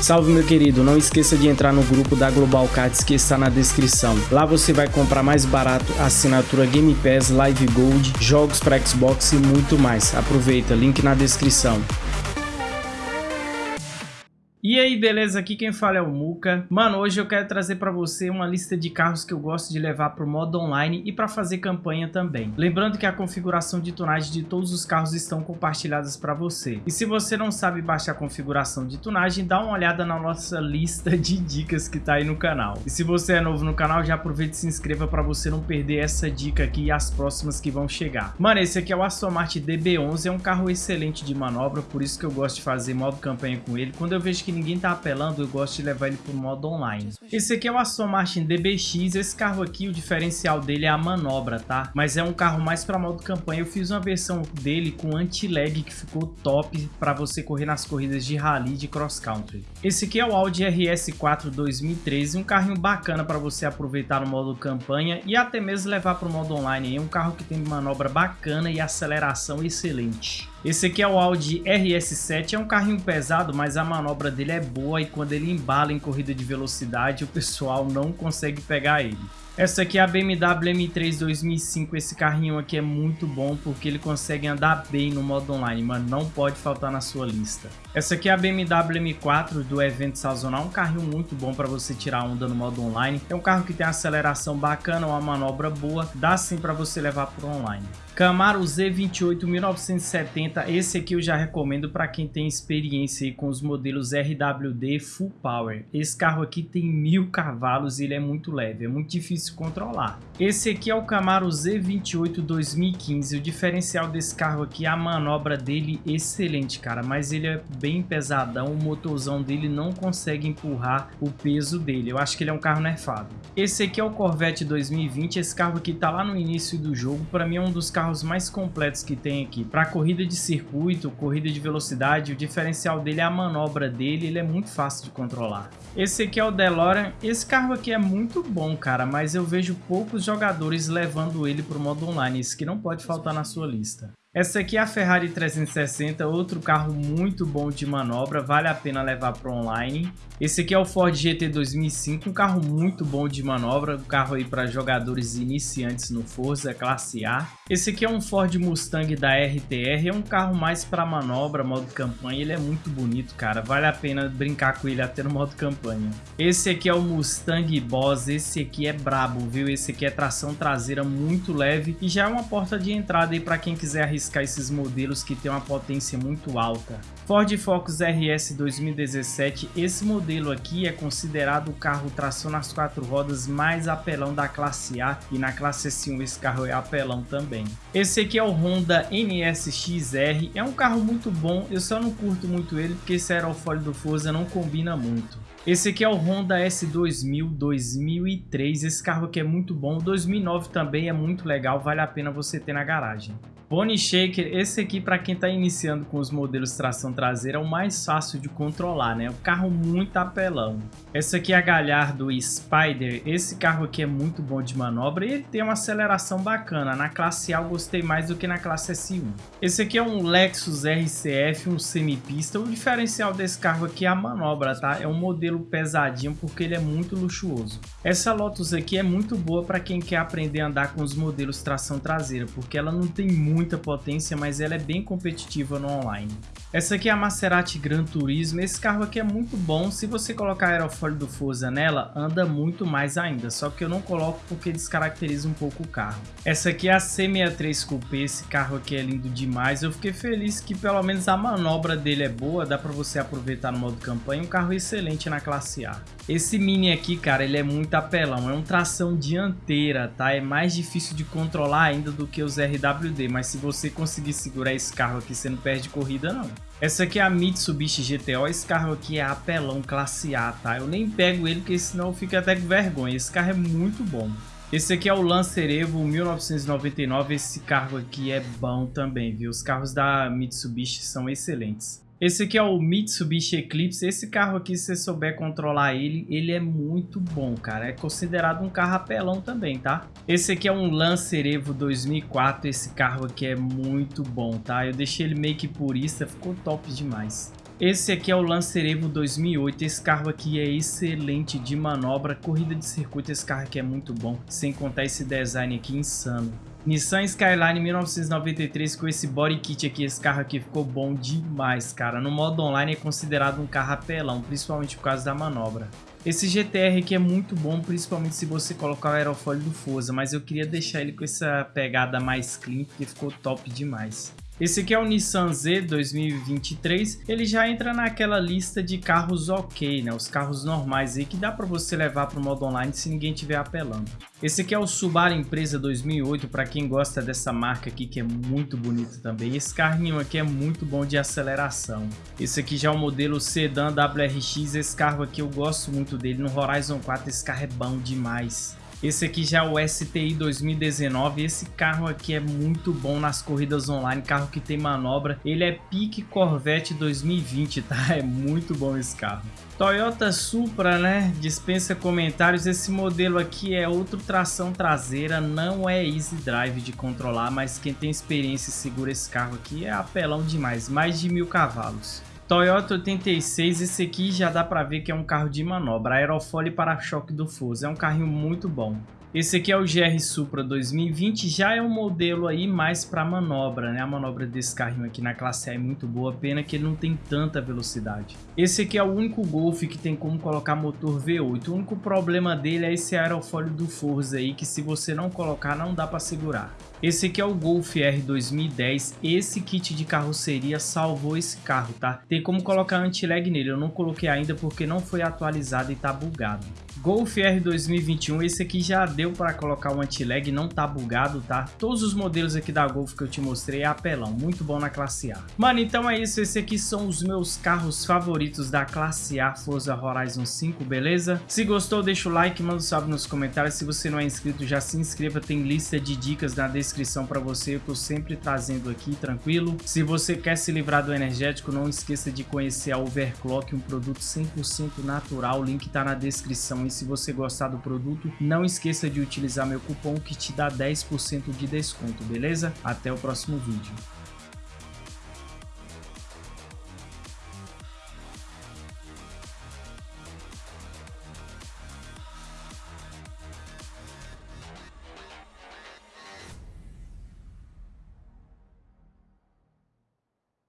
Salve meu querido, não esqueça de entrar no grupo da Global Cards que está na descrição. Lá você vai comprar mais barato assinatura Game Pass, Live Gold, jogos para Xbox e muito mais. Aproveita, link na descrição. E aí, beleza? Aqui quem fala é o Muka. Mano, hoje eu quero trazer para você uma lista de carros que eu gosto de levar para o modo online e para fazer campanha também. Lembrando que a configuração de tunagem de todos os carros estão compartilhadas para você. E se você não sabe baixar a configuração de tunagem, dá uma olhada na nossa lista de dicas que tá aí no canal. E se você é novo no canal, já aproveita e se inscreva para você não perder essa dica aqui e as próximas que vão chegar. Mano, esse aqui é o Aston Martin DB11, é um carro excelente de manobra, por isso que eu gosto de fazer modo campanha com ele. Quando eu vejo que ninguém tá apelando, eu gosto de levar ele pro modo online. Esse aqui é o Aston Martin DBX, esse carro aqui, o diferencial dele é a manobra, tá? Mas é um carro mais para modo campanha, eu fiz uma versão dele com anti-lag que ficou top para você correr nas corridas de rally de cross country. Esse aqui é o Audi RS4 2013, um carrinho bacana para você aproveitar no modo campanha e até mesmo levar para o modo online. É um carro que tem manobra bacana e aceleração excelente. Esse aqui é o Audi RS7, é um carrinho pesado, mas a manobra dele é boa e quando ele embala em corrida de velocidade, o pessoal não consegue pegar ele. Essa aqui é a BMW M3 2005, esse carrinho aqui é muito bom porque ele consegue andar bem no modo online, mas não pode faltar na sua lista. Essa aqui é a BMW M4 do evento sazonal, um carrinho muito bom para você tirar onda no modo online. É um carro que tem aceleração bacana, uma manobra boa, dá sim para você levar para online. Camaro Z28 1970, esse aqui eu já recomendo para quem tem experiência com os modelos RWD Full Power. Esse carro aqui tem mil cavalos e ele é muito leve, é muito difícil controlar. Esse aqui é o Camaro Z28 2015, o diferencial desse carro aqui, a manobra dele excelente, cara, mas ele é bem pesadão, o motorzão dele não consegue empurrar o peso dele, eu acho que ele é um carro nerfado. Esse aqui é o Corvette 2020, esse carro aqui tá lá no início do jogo, para mim é um dos carros mais completos que tem aqui. Para corrida de circuito, corrida de velocidade, o diferencial dele é a manobra dele, ele é muito fácil de controlar. Esse aqui é o DeLorean, esse carro aqui é muito bom, cara, mas eu vejo poucos jogadores levando ele para o modo online, isso que não pode faltar na sua lista. Essa aqui é a Ferrari 360, outro carro muito bom de manobra, vale a pena levar para online. Esse aqui é o Ford GT 2005, um carro muito bom de manobra, um carro aí para jogadores iniciantes no Forza, classe A. Esse aqui é um Ford Mustang da RTR, é um carro mais para manobra, modo campanha, ele é muito bonito, cara, vale a pena brincar com ele até no modo campanha. Esse aqui é o Mustang Boss, esse aqui é brabo, viu? Esse aqui é tração traseira muito leve e já é uma porta de entrada aí para quem quiser arriscar arriscar esses modelos que tem uma potência muito alta. Ford Focus RS 2017, esse modelo aqui é considerado o carro tração nas quatro rodas mais apelão da classe A e na classe S1 esse carro é apelão também. Esse aqui é o Honda NSX-R, é um carro muito bom, eu só não curto muito ele porque esse aerofólio do Forza não combina muito. Esse aqui é o Honda S2000 2003, esse carro aqui é muito bom, 2009 também é muito legal, vale a pena você ter na garagem. Pony Shaker, esse aqui para quem está iniciando com os modelos tração traseira é o mais fácil de controlar, né? O carro muito apelão. Esse aqui é a Galhardo Spider, esse carro aqui é muito bom de manobra e ele tem uma aceleração bacana. Na classe A eu gostei mais do que na classe S1. Esse aqui é um Lexus RCF, um semipista. O diferencial desse carro aqui é a manobra, tá? É um modelo pesadinho porque ele é muito luxuoso. Essa Lotus aqui é muito boa para quem quer aprender a andar com os modelos tração traseira, porque ela não tem muito muita potência, mas ela é bem competitiva no online. Essa aqui é a Maserati Gran Turismo, esse carro aqui é muito bom, se você colocar aerofólio do Forza nela, anda muito mais ainda, só que eu não coloco porque descaracteriza um pouco o carro. Essa aqui é a C63 Coupé, esse carro aqui é lindo demais, eu fiquei feliz que pelo menos a manobra dele é boa, dá para você aproveitar no modo campanha, um carro excelente na classe A. Esse Mini aqui, cara, ele é muito apelão, é um tração dianteira, tá? É mais difícil de controlar ainda do que os RWD, mas se você conseguir segurar esse carro aqui, você não perde corrida não. Essa aqui é a Mitsubishi GTO, esse carro aqui é apelão classe A, tá? Eu nem pego ele porque senão eu fico até com vergonha, esse carro é muito bom. Esse aqui é o Lancer Evo 1999, esse carro aqui é bom também, viu? Os carros da Mitsubishi são excelentes. Esse aqui é o Mitsubishi Eclipse. Esse carro aqui, se você souber controlar ele, ele é muito bom, cara. É considerado um carro apelão também, tá? Esse aqui é um Lancer Evo 2004. Esse carro aqui é muito bom, tá? Eu deixei ele meio que purista, ficou top demais. Esse aqui é o Lancer Evo 2008, esse carro aqui é excelente de manobra, corrida de circuito, esse carro aqui é muito bom, sem contar esse design aqui insano. Nissan Skyline 1993 com esse body kit aqui, esse carro aqui ficou bom demais, cara. No modo online é considerado um carro apelão, principalmente por causa da manobra. Esse GTR aqui é muito bom, principalmente se você colocar o aerofólio do Forza, mas eu queria deixar ele com essa pegada mais clean, porque ficou top demais. Esse aqui é o Nissan Z 2023, ele já entra naquela lista de carros ok, né? Os carros normais aí que dá para você levar para o modo online se ninguém estiver apelando. Esse aqui é o Subaru Empresa 2008, para quem gosta dessa marca aqui que é muito bonito também. Esse carrinho aqui é muito bom de aceleração. Esse aqui já é o modelo Sedan WRX, esse carro aqui eu gosto muito dele. No Horizon 4 esse carro é bom demais. Esse aqui já é o STI 2019, esse carro aqui é muito bom nas corridas online, carro que tem manobra, ele é pique Corvette 2020, tá? É muito bom esse carro. Toyota Supra, né? Dispensa comentários. Esse modelo aqui é outro tração traseira, não é easy drive de controlar, mas quem tem experiência e segura esse carro aqui é apelão demais, mais de mil cavalos. Toyota 86, esse aqui já dá para ver que é um carro de manobra, aerofólio e para-choque do Forza, é um carrinho muito bom. Esse aqui é o GR Supra 2020, já é um modelo aí mais para manobra, né? A manobra desse carrinho aqui na classe A é muito boa, pena que ele não tem tanta velocidade. Esse aqui é o único Golf que tem como colocar motor V8. O único problema dele é esse aerofólio do Forza aí, que se você não colocar não dá para segurar. Esse aqui é o Golf R 2010, esse kit de carroceria salvou esse carro, tá? Tem como colocar anti-lag nele, eu não coloquei ainda porque não foi atualizado e tá bugado. Golf R 2021, esse aqui já deu para colocar o anti-lag, não tá bugado, tá? Todos os modelos aqui da Golf que eu te mostrei é apelão, muito bom na classe A. Mano, então é isso, esse aqui são os meus carros favoritos da classe A Forza Horizon 5, beleza? Se gostou, deixa o like, manda um salve nos comentários, se você não é inscrito, já se inscreva, tem lista de dicas na descrição descrição para você, eu tô sempre trazendo aqui, tranquilo? Se você quer se livrar do energético, não esqueça de conhecer a Overclock, um produto 100% natural, o link tá na descrição. E se você gostar do produto, não esqueça de utilizar meu cupom que te dá 10% de desconto, beleza? Até o próximo vídeo.